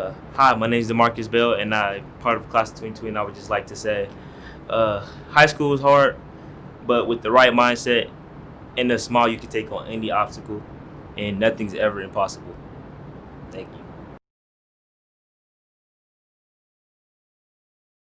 Uh, hi, my name is Demarcus Bell, and I'm part of Class 22. And I would just like to say, uh, high school is hard, but with the right mindset and a smile, you can take on any obstacle, and nothing's ever impossible. Thank you.